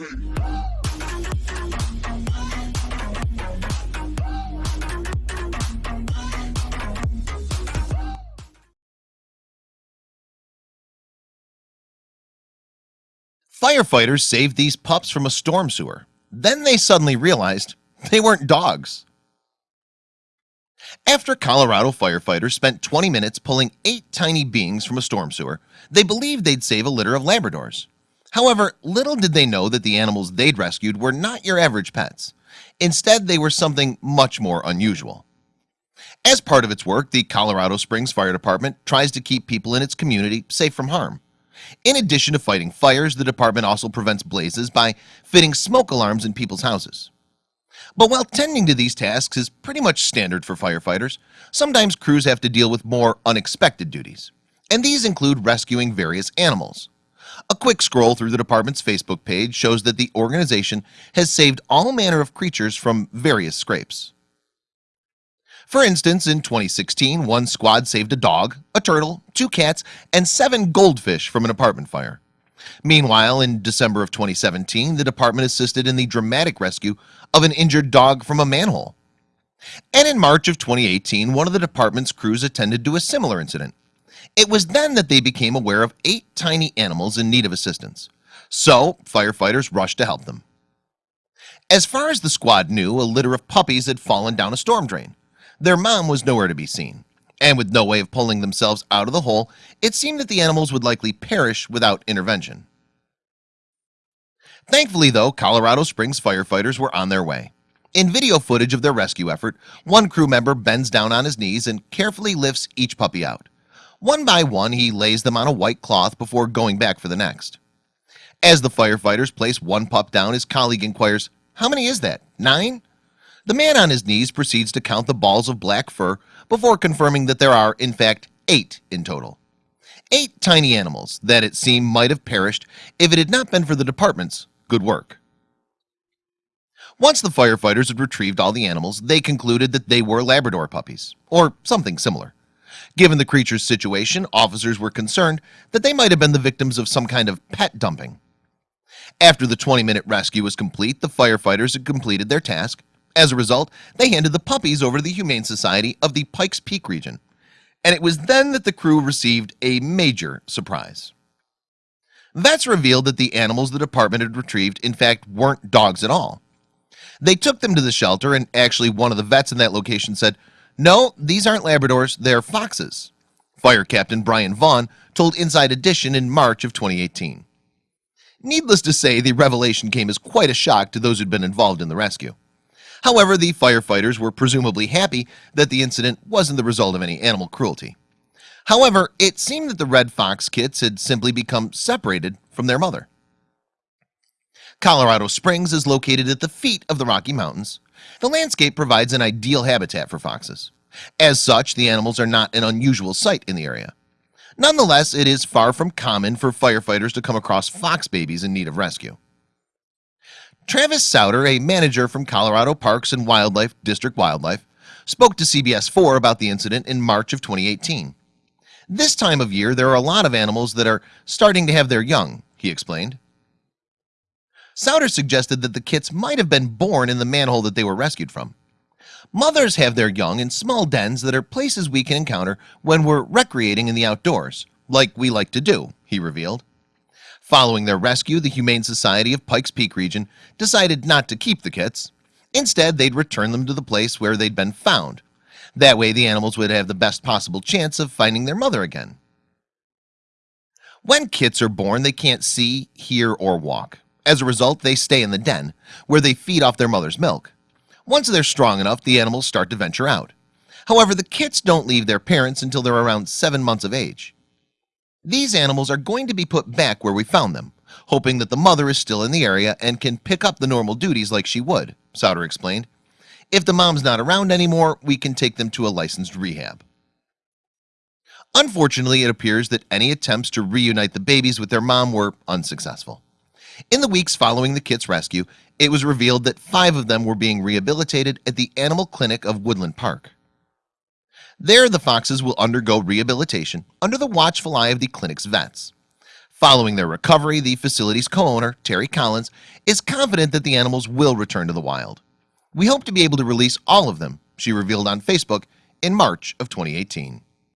Firefighters saved these pups from a storm sewer. Then they suddenly realized they weren't dogs. After Colorado firefighters spent 20 minutes pulling eight tiny beings from a storm sewer, they believed they'd save a litter of Labradors. However, little did they know that the animals they'd rescued were not your average pets. Instead, they were something much more unusual. As part of its work, the Colorado Springs Fire Department tries to keep people in its community safe from harm. In addition to fighting fires, the department also prevents blazes by fitting smoke alarms in people's houses. But while tending to these tasks is pretty much standard for firefighters, sometimes crews have to deal with more unexpected duties. And these include rescuing various animals. A quick scroll through the department's Facebook page shows that the organization has saved all manner of creatures from various scrapes. For instance, in 2016, one squad saved a dog, a turtle, two cats, and seven goldfish from an apartment fire. Meanwhile, in December of 2017, the department assisted in the dramatic rescue of an injured dog from a manhole. And in March of 2018, one of the department's crews attended to a similar incident. It was then that they became aware of eight tiny animals in need of assistance. So firefighters rushed to help them. As far as the squad knew, a litter of puppies had fallen down a storm drain. Their mom was nowhere to be seen. And with no way of pulling themselves out of the hole, it seemed that the animals would likely perish without intervention. Thankfully, though, Colorado Springs firefighters were on their way. In video footage of their rescue effort, one crew member bends down on his knees and carefully lifts each puppy out. One by one, he lays them on a white cloth before going back for the next. As the firefighters place one pup down, his colleague inquires, How many is that? Nine? The man on his knees proceeds to count the balls of black fur before confirming that there are, in fact, eight in total. Eight tiny animals that it seemed might have perished if it had not been for the department's good work. Once the firefighters had retrieved all the animals, they concluded that they were Labrador puppies, or something similar. Given the creature's situation, officers were concerned that they might have been the victims of some kind of pet dumping. After the 20-minute rescue was complete, the firefighters had completed their task. As a result, they handed the puppies over to the Humane Society of the Pikes Peak region. And it was then that the crew received a major surprise. Vets revealed that the animals the department had retrieved in fact weren't dogs at all They took them to the shelter and actually one of the vets in that location said no these aren't Labradors they're foxes Fire Captain Brian Vaughn told Inside Edition in March of 2018 Needless to say the revelation came as quite a shock to those who'd been involved in the rescue. However, the firefighters were presumably happy that the incident wasn't the result of any animal cruelty. However, it seemed that the red fox kits had simply become separated from their mother. Colorado Springs is located at the feet of the Rocky Mountains The landscape provides an ideal habitat for foxes. As such the animals are not an unusual sight in the area. Nonetheless, it is far from common for firefighters to come across fox babies in need of rescue. Travis Souter a manager from Colorado Parks and Wildlife District Wildlife spoke to CBS 4 about the incident in March of 2018 this time of year there are a lot of animals that are starting to have their young he explained Souter suggested that the kits might have been born in the manhole that they were rescued from. Mothers have their young in small dens that are places we can encounter when we're recreating in the outdoors like we like to do he revealed. Following their rescue the Humane Society of Pikes Peak region decided not to keep the kits. Instead they'd return them to the place where they'd been found. That way the animals would have the best possible chance of finding their mother again. When kits are born they can't see hear or walk as a result they stay in the den where they feed off their mother's milk. Once they're strong enough the animals start to venture out. However, the kits don't leave their parents until they're around seven months of age. These animals are going to be put back where we found them Hoping that the mother is still in the area and can pick up the normal duties like she would Souter explained. If the mom's not around anymore we can take them to a licensed rehab. Unfortunately, it appears that any attempts to reunite the babies with their mom were unsuccessful in the weeks following the kits rescue It was revealed that five of them were being rehabilitated at the animal clinic of Woodland Park. There the foxes will undergo rehabilitation under the watchful eye of the clinic's vets. Following their recovery the facility's co-owner Terry Collins is confident that the animals will return to the wild. We hope to be able to release all of them she revealed on Facebook in March of 2018